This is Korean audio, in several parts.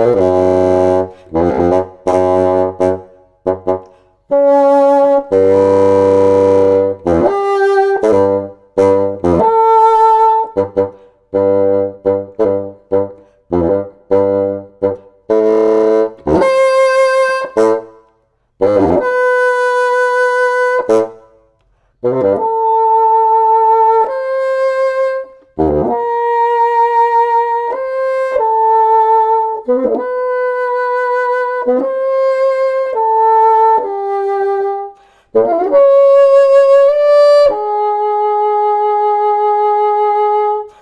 Oh.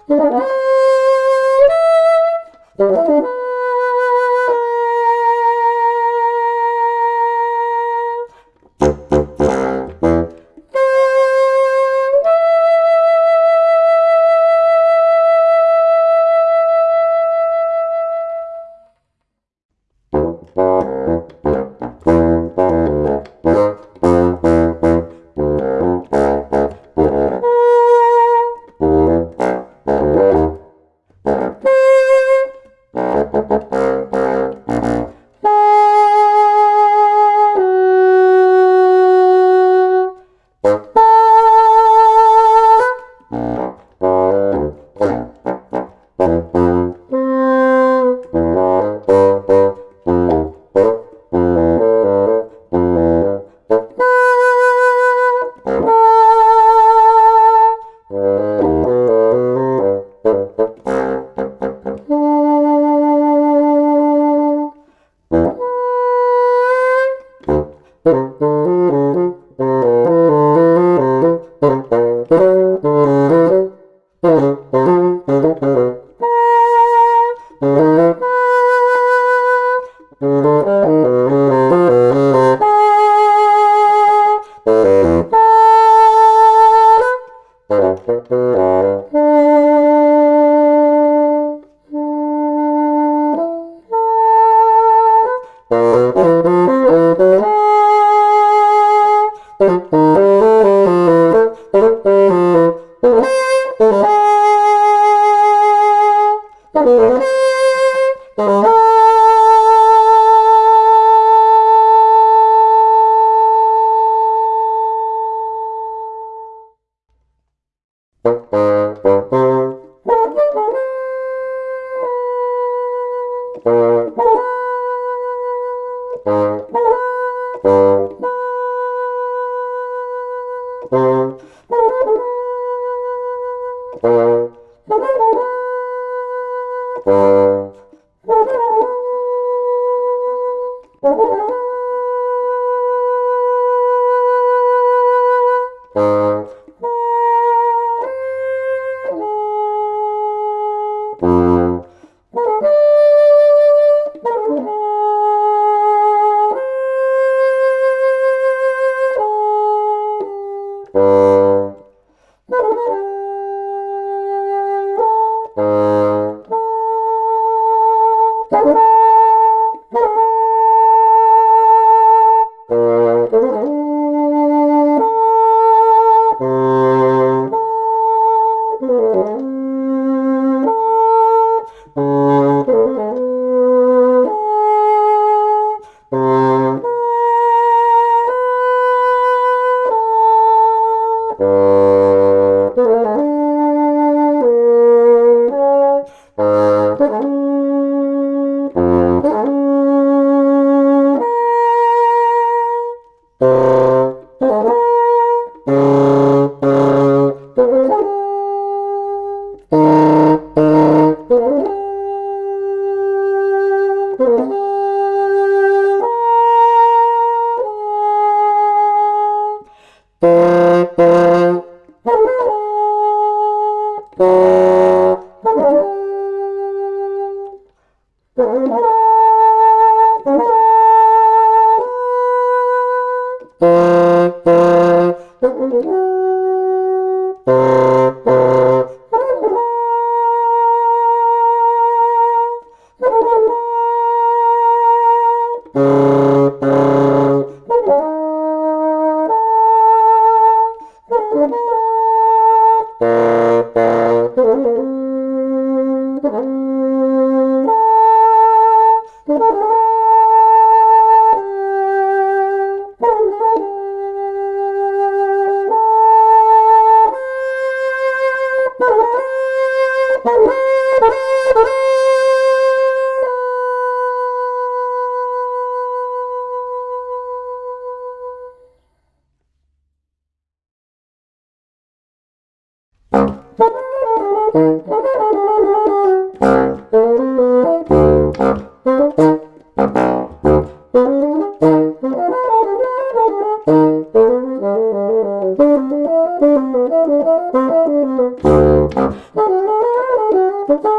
Thank Thank uh you. -huh. Thank.